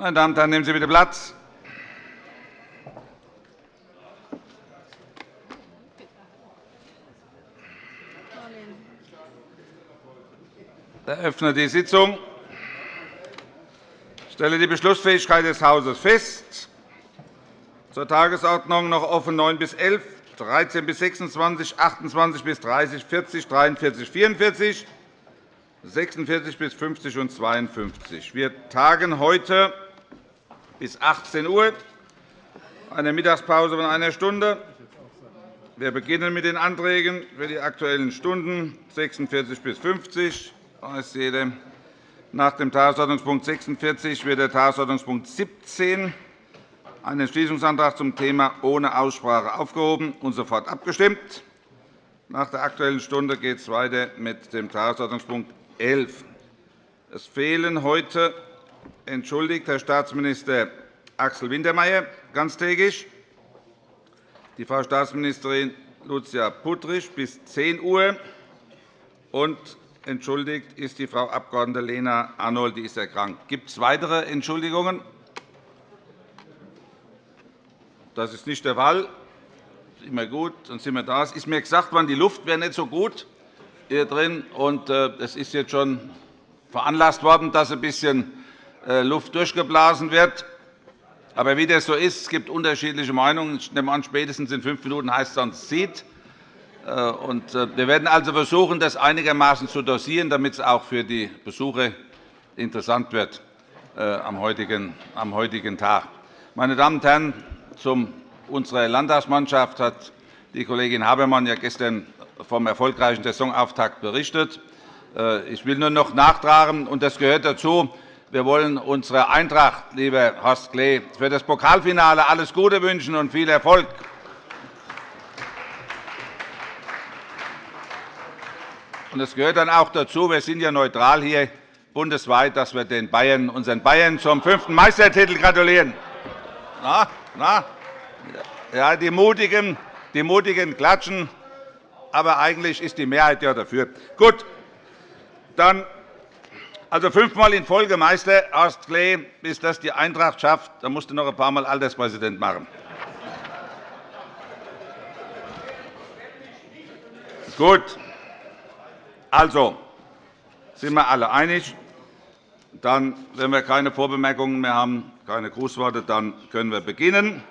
Meine Damen und Herren, nehmen Sie bitte Platz. Ich eröffne die Sitzung. Ich stelle die Beschlussfähigkeit des Hauses fest. Zur Tagesordnung noch offen 9 bis 11, 13 bis 26, 28 bis 30, 40, 43, 44, 46 bis 50 und 52. Wir tagen heute bis 18 Uhr, eine Mittagspause von einer Stunde. Wir beginnen mit den Anträgen für die Aktuellen Stunden 46 bis 50. Weiß jeder. Nach dem Tagesordnungspunkt 46 wird der Tagesordnungspunkt 17 ein Entschließungsantrag zum Thema ohne Aussprache aufgehoben und sofort abgestimmt. Nach der Aktuellen Stunde geht es weiter mit dem Tagesordnungspunkt 11. Es fehlen heute entschuldigt Herr Staatsminister Axel Wintermeyer ganztägig, die Frau Staatsministerin Lucia Puttrich bis 10 Uhr und entschuldigt ist die Frau Abg. Lena Arnold, die ist erkrankt. Gibt es weitere Entschuldigungen? Das ist nicht der Fall. Das ist immer gut, dann sind wir da. Es ist mir gesagt worden, die Luft wäre nicht so gut hier drin. Äh, es ist jetzt schon veranlasst worden, dass ein bisschen Luft durchgeblasen wird. Aber wie das so ist, es gibt unterschiedliche Meinungen. Ich nehme an, spätestens in fünf Minuten heißt es dann Seat. Äh, wir werden also versuchen, das einigermaßen zu dosieren, damit es auch für die Besucher interessant wird am heutigen Tag. Meine Damen und Herren, zu unserer Landtagsmannschaft hat die Kollegin Habermann ja gestern vom erfolgreichen Saisonauftakt berichtet. Äh, ich will nur noch nachtragen, und das gehört dazu, wir wollen unserer Eintracht, lieber Horst Klee, für das Pokalfinale alles Gute wünschen und viel Erfolg. Es gehört dann auch dazu, wir sind ja neutral hier bundesweit, dass wir den Bayern, unseren Bayern zum fünften Meistertitel gratulieren. Na, na, ja, die Mutigen, die Mutigen klatschen, aber eigentlich ist die Mehrheit ja dafür. Gut, dann also fünfmal in Folge Meister, Horst Klee, bis das die Eintracht schafft. Da musst du noch ein paar Mal Alterspräsident machen. Gut. Also, sind wir alle einig? Dann, wenn wir keine Vorbemerkungen mehr haben, keine Grußworte, dann können wir beginnen.